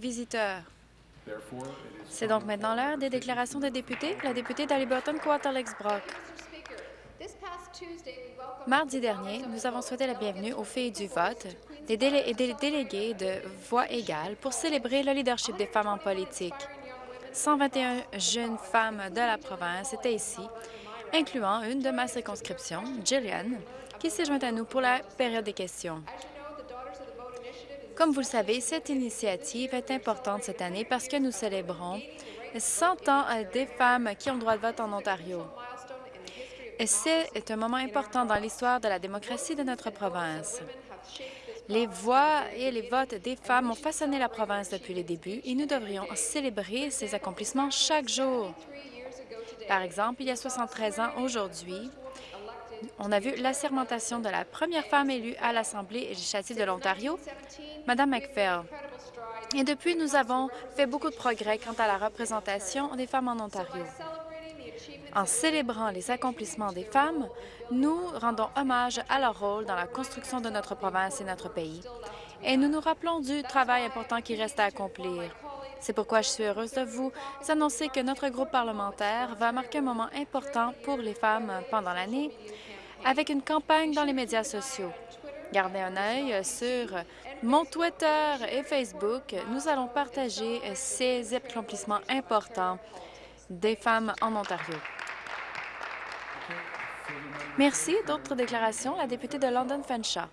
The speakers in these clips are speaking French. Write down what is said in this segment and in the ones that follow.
visiteurs. C'est donc maintenant l'heure des déclarations des députés. La députée d'Haliburton-Quarterlex-Brock. Mardi dernier, nous avons souhaité la bienvenue aux filles du vote des et des délégués de Voix égale pour célébrer le leadership des femmes en politique. 121 jeunes femmes de la province étaient ici, incluant une de ma circonscription, Jillian, qui s'est jointe à nous pour la période des questions. Comme vous le savez, cette initiative est importante cette année parce que nous célébrons 100 ans des femmes qui ont droit de vote en Ontario. C'est un moment important dans l'histoire de la démocratie de notre province. Les voix et les votes des femmes ont façonné la province depuis le début et nous devrions célébrer ces accomplissements chaque jour. Par exemple, il y a 73 ans aujourd'hui, on a vu l'assermentation de la première femme élue à l'Assemblée législative de l'Ontario, Mme McPhail. Et depuis, nous avons fait beaucoup de progrès quant à la représentation des femmes en Ontario. En célébrant les accomplissements des femmes, nous rendons hommage à leur rôle dans la construction de notre province et notre pays. Et nous nous rappelons du travail important qui reste à accomplir. C'est pourquoi je suis heureuse de vous annoncer que notre groupe parlementaire va marquer un moment important pour les femmes pendant l'année avec une campagne dans les médias sociaux. Gardez un œil sur mon Twitter et Facebook. Nous allons partager ces accomplissements importants des femmes en Ontario. Merci. D'autres déclarations? La députée de London Fanshawe.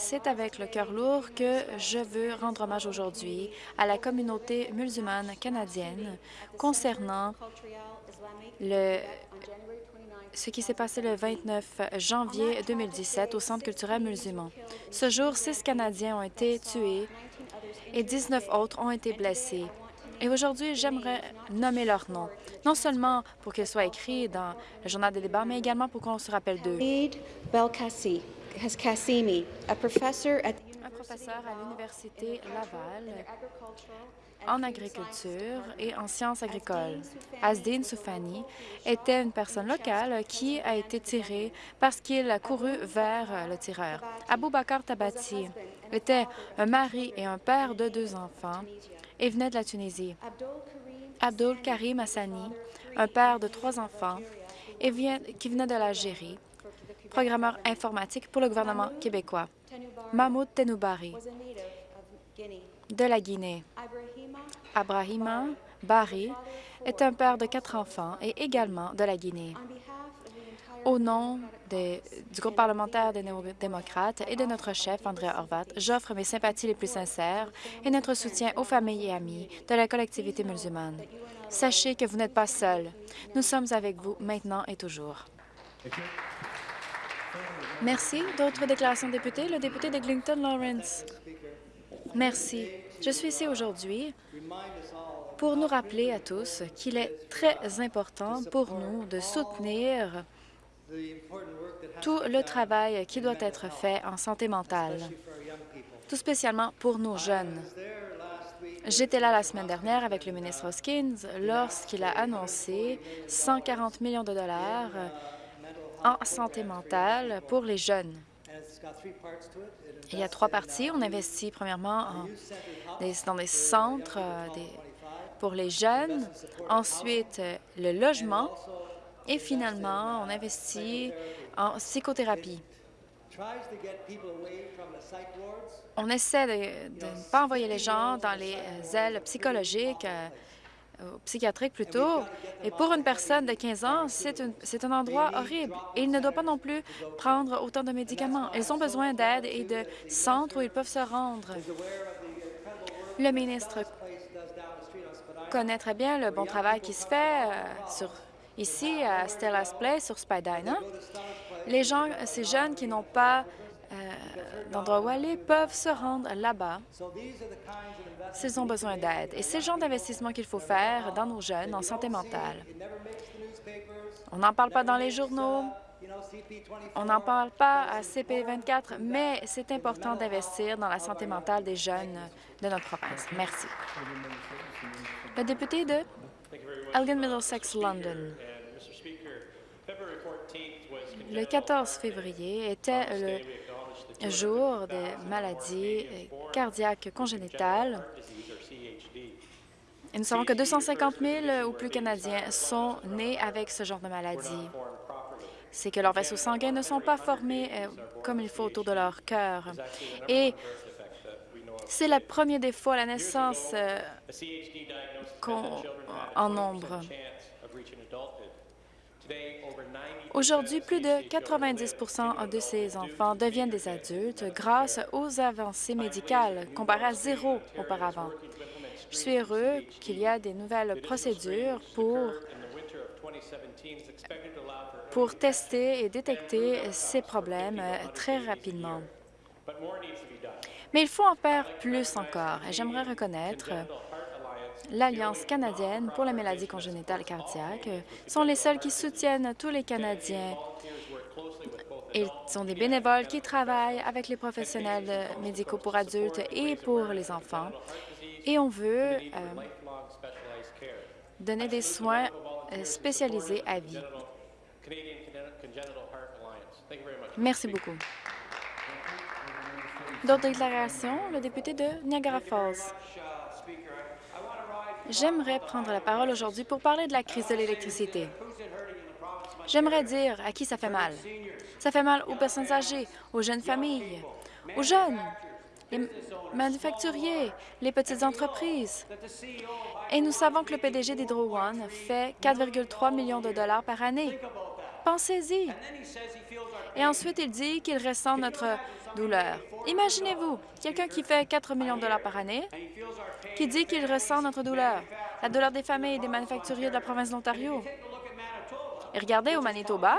C'est avec le cœur lourd que je veux rendre hommage aujourd'hui à la communauté musulmane canadienne concernant ce qui s'est passé le 29 janvier 2017 au Centre culturel musulman. Ce jour, six Canadiens ont été tués et 19 autres ont été blessés. Et aujourd'hui, j'aimerais nommer leurs noms, non seulement pour qu'ils soient écrits dans le journal des débats, mais également pour qu'on se rappelle d'eux. Un professeur à l'Université Laval en agriculture et en sciences agricoles. Asdin Soufani était une personne locale qui a été tirée parce qu'il a couru vers le tireur. Abou Bakar Tabati était un mari et un père de deux enfants et venait de la Tunisie. Abdul Karim Hassani, un père de trois enfants qui venait de l'Algérie, programmeur informatique pour le gouvernement québécois. Mahmoud Tenoubari, de la Guinée. Abrahima Bari est un père de quatre enfants et également de la Guinée. Au nom du groupe parlementaire des néo-démocrates et de notre chef, André Horvat, j'offre mes sympathies les plus sincères et notre soutien aux familles et amis de la collectivité musulmane. Sachez que vous n'êtes pas seuls. Nous sommes avec vous maintenant et toujours. D'autres déclarations de députés? Le député de Lawrence. Merci. Je suis ici aujourd'hui pour nous rappeler à tous qu'il est très important pour nous de soutenir tout le travail qui doit être fait en santé mentale, tout spécialement pour nos jeunes. J'étais là la semaine dernière avec le ministre Hoskins lorsqu'il a annoncé 140 millions de dollars en santé mentale pour les jeunes. Il y a trois parties. On investit premièrement dans des centres euh, pour les jeunes, ensuite euh, le logement et finalement, on investit en psychothérapie. On essaie de, ne pas envoyer les gens dans les euh, ailes psychologiques, psychiatriques plutôt. Et pour une personne de 15 ans, c'est un endroit horrible. Et il ne doit pas non plus prendre autant de médicaments. Ils ont besoin d'aide et de centres où ils peuvent se rendre. Le ministre connaît très bien le bon travail qui se fait euh, sur, ici à Stella's Place, sur Spadina. Les gens, ces jeunes qui n'ont pas euh, d'endroit où aller peuvent se rendre là-bas s'ils ont besoin d'aide. Et c'est le genre d'investissement qu'il faut faire dans nos jeunes en santé mentale. On n'en parle pas dans les journaux, on n'en parle pas à CP24, mais c'est important d'investir dans la santé mentale des jeunes de notre province. Merci. Le député de Elgin Middlesex London. Le 14 février était le jour des maladies cardiaque congénitale. Et nous savons que 250 000 ou plus Canadiens sont nés avec ce genre de maladie. C'est que leurs vaisseaux sanguins ne sont pas formés euh, comme il faut autour de leur cœur. Et c'est le premier défaut à la naissance euh, en nombre. Aujourd'hui, plus de 90% de ces enfants deviennent des adultes grâce aux avancées médicales, comparées à zéro auparavant. Je suis heureux qu'il y a des nouvelles procédures pour, pour tester et détecter ces problèmes très rapidement. Mais il faut en faire plus encore, j'aimerais reconnaître l'Alliance canadienne pour la maladie congénitale cardiaque sont les seuls qui soutiennent tous les Canadiens. Ils sont des bénévoles qui travaillent avec les professionnels médicaux pour adultes et pour les enfants. Et on veut euh, donner des soins euh, spécialisés à vie. Merci beaucoup. D'autres déclarations, le député de Niagara Falls. J'aimerais prendre la parole aujourd'hui pour parler de la crise de l'électricité. J'aimerais dire à qui ça fait mal. Ça fait mal aux personnes âgées, aux jeunes familles, aux jeunes, les manufacturiers, les petites entreprises. Et nous savons que le PDG d'Hydro One fait 4,3 millions de dollars par année. Pensez-y. Et ensuite, il dit qu'il ressent notre Imaginez-vous, quelqu'un qui fait 4 millions de dollars par année, qui dit qu'il ressent notre douleur, la douleur des familles et des manufacturiers de la province d'Ontario. Et regardez au Manitoba,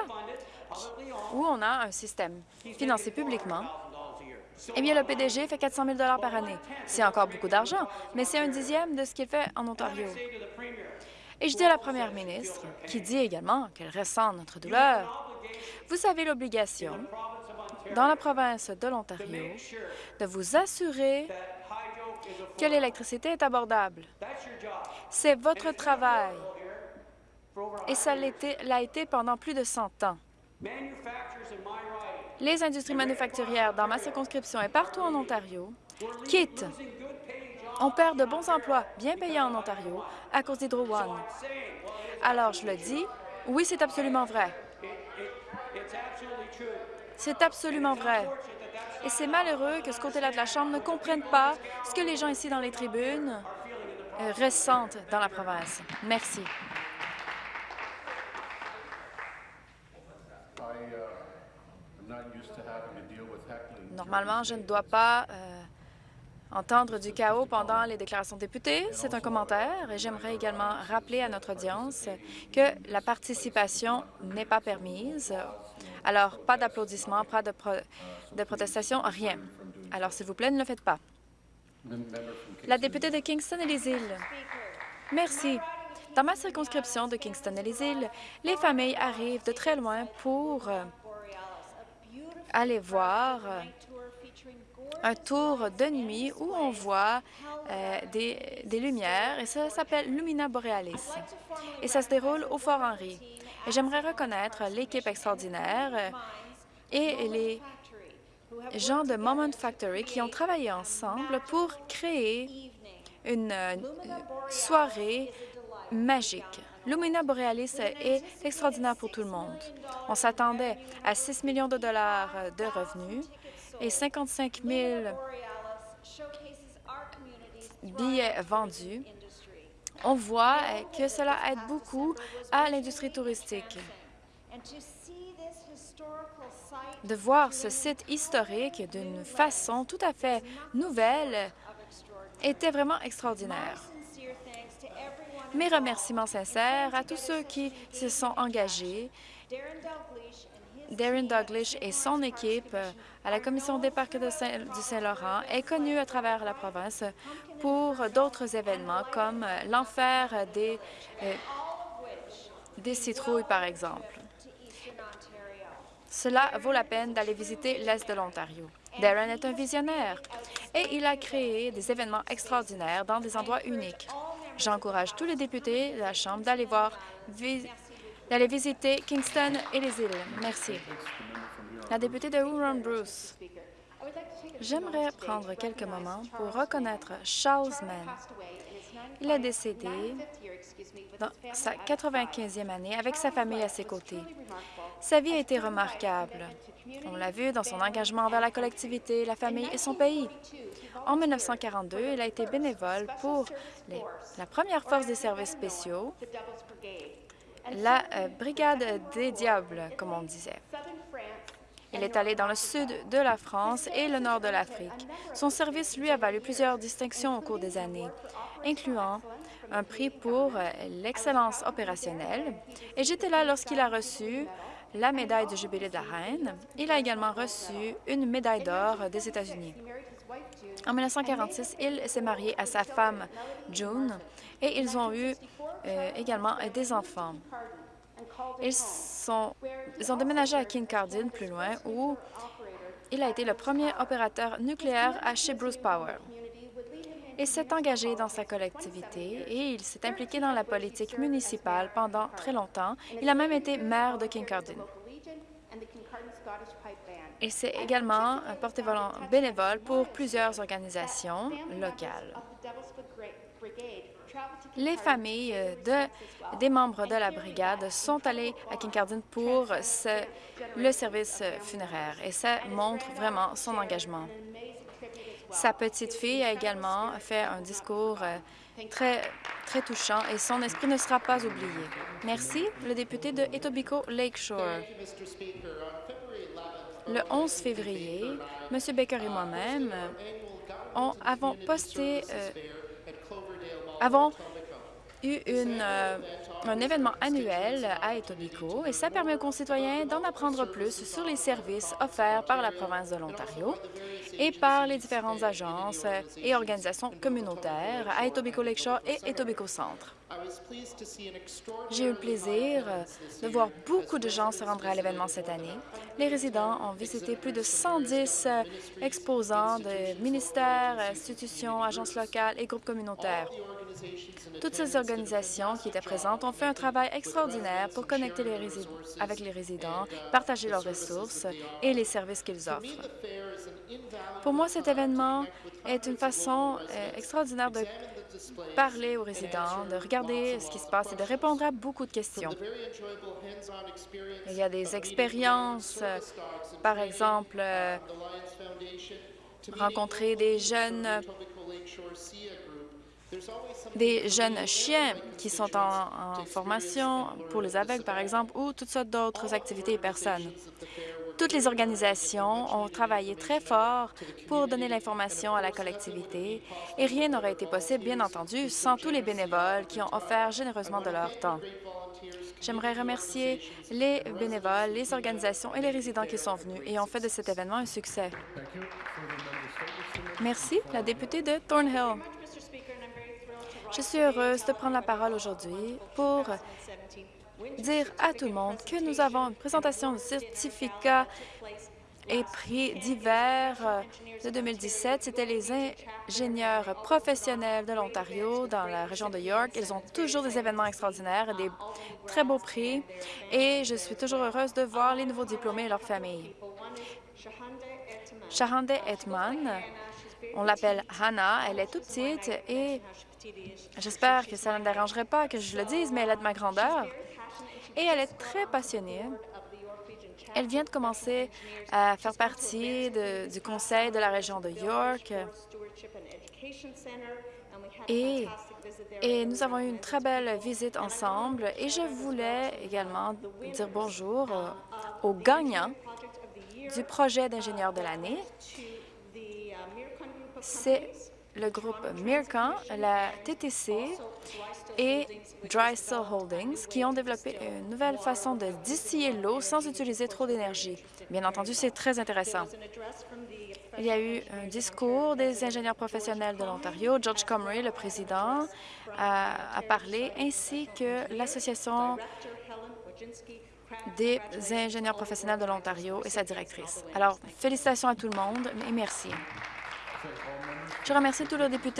où on a un système financé publiquement, eh bien, le PDG fait 400 000 par année. C'est encore beaucoup d'argent, mais c'est un dixième de ce qu'il fait en Ontario. Et je dis à la première ministre, qui dit également qu'elle ressent notre douleur, vous avez l'obligation dans la province de l'Ontario de vous assurer que l'électricité est abordable. C'est votre travail et ça l'a été pendant plus de 100 ans. Les industries manufacturières dans ma circonscription et partout en Ontario quittent. On perd de bons emplois bien payés en Ontario à cause d'Hydro One. Alors, je le dis, oui, c'est absolument vrai. C'est absolument vrai. Et c'est malheureux que ce côté-là de la Chambre ne comprenne pas ce que les gens ici dans les tribunes euh, ressentent dans la province. Merci. Normalement, je ne dois pas euh, entendre du chaos pendant les déclarations de députés. C'est un commentaire et j'aimerais également rappeler à notre audience que la participation n'est pas permise. Alors, pas d'applaudissements, pas de, de protestation, rien. Alors, s'il vous plaît, ne le faites pas. La députée de Kingston et les îles. Merci. Dans ma circonscription de Kingston et les îles, les familles arrivent de très loin pour euh, aller voir euh, un tour de nuit où on voit euh, des, des, lumières, et ça s'appelle Lumina Borealis. Et ça se déroule au Fort Henry. J'aimerais reconnaître l'équipe extraordinaire euh, et les gens de Moment Factory qui ont travaillé ensemble pour créer une soirée magique. Lumina Borealis est extraordinaire pour tout le monde. On s'attendait à 6 millions de dollars de revenus et 55 000 billets vendus. On voit que cela aide beaucoup à l'industrie touristique. De voir ce site historique d'une façon tout à fait nouvelle était vraiment extraordinaire. Mes remerciements sincères à tous ceux qui se sont engagés, Darren Douglas et son équipe à la Commission des parcs du Saint-Laurent est connu à travers la province pour d'autres événements comme l'enfer euh, des citrouilles, par exemple. Cela vaut la peine d'aller visiter l'Est de l'Ontario. Darren est un visionnaire et il a créé des événements extraordinaires dans des endroits uniques. J'encourage tous les députés de la Chambre d'aller voir, d'aller visiter Kingston et les îles. Merci. La députée de Huron Bruce. J'aimerais prendre quelques moments pour reconnaître Charles Mann. Il est décédé dans sa 95e année avec sa famille à ses côtés. Sa vie a été remarquable. On l'a vu dans son engagement envers la collectivité, la famille et son pays. En 1942, il a été bénévole pour la première force des services spéciaux, la euh, Brigade des Diables, comme on disait. Il est allé dans le sud de la France et le nord de l'Afrique. Son service lui a valu plusieurs distinctions au cours des années, incluant un prix pour euh, l'excellence opérationnelle. Et j'étais là lorsqu'il a reçu la médaille de jubilé de la reine. Il a également reçu une médaille d'or des États-Unis. En 1946, il s'est marié à sa femme June et ils ont eu euh, également des enfants. Ils, ils ont déménagé à Kincardine, plus loin, où il a été le premier opérateur nucléaire à chez Bruce Power. Il s'est engagé dans sa collectivité et il s'est impliqué dans la politique municipale pendant très longtemps. Il a même été maire de Kincardine. Il s'est également porté bénévole pour plusieurs organisations locales. Les familles de, des membres de la brigade sont allées à Kincardine pour le service funéraire. Et ça montre vraiment son engagement. Sa petite fille a également fait un discours euh, très, très touchant et son esprit ne sera pas oublié. Merci, le député de Etobicoke Lakeshore. Le 11 février, M. Baker et moi-même avons posté, euh, avons eu euh, un événement annuel à Etobicoke et ça permet aux concitoyens d'en apprendre plus sur les services offerts par la province de l'Ontario et par les différentes agences et organisations communautaires à Etobicoke Lakeshore et Etobicoke Centre. J'ai eu le plaisir de voir beaucoup de gens se rendre à l'événement cette année. Les résidents ont visité plus de 110 exposants de ministères, institutions, agences locales et groupes communautaires. Toutes ces organisations qui étaient présentes ont fait un travail extraordinaire pour connecter les avec les résidents, partager leurs ressources et les services qu'ils offrent. Pour moi, cet événement est une façon euh, extraordinaire de parler aux résidents, de regarder ce qui se passe et de répondre à beaucoup de questions. Il y a des expériences, euh, par exemple, euh, rencontrer des jeunes des jeunes chiens qui sont en, formation pour les aveugles, par exemple, ou toutes sortes d'autres activités et personnes. Toutes les organisations ont travaillé très fort pour donner l'information à la collectivité et rien n'aurait été possible, bien entendu, sans tous les bénévoles qui ont offert généreusement de leur temps. J'aimerais remercier les bénévoles, les organisations et les résidents qui sont venus et ont fait de cet événement un succès. Merci. La députée de Thornhill. Je suis heureuse de prendre la parole aujourd'hui pour dire à tout le monde que nous avons une présentation de certificats et prix divers de 2017. C'était les ingénieurs professionnels de l'Ontario dans la région de York. Ils ont toujours des événements extraordinaires et des très beaux prix et je suis toujours heureuse de voir les nouveaux diplômés et leurs familles. Shahande Etman, on l'appelle Hannah, elle est toute petite et J'espère que ça ne dérangerait pas que je le dise, mais elle est de ma grandeur et elle est très passionnée. Elle vient de commencer à faire partie du conseil de la région de York et, et nous avons eu une très belle visite ensemble et je voulais également dire bonjour aux gagnants du projet d'ingénieur de l'année. C'est le groupe Mircan, la TTC et Drysdale Holdings qui ont développé une nouvelle façon de distiller l'eau sans utiliser trop d'énergie. Bien entendu, c'est très intéressant. Il y a eu un discours des ingénieurs professionnels de l'Ontario. George Comrie, le président, a, parlé, ainsi que l'Association des ingénieurs professionnels de l'Ontario et sa directrice. Alors, félicitations à tout le monde et merci. Je remercie tous les députés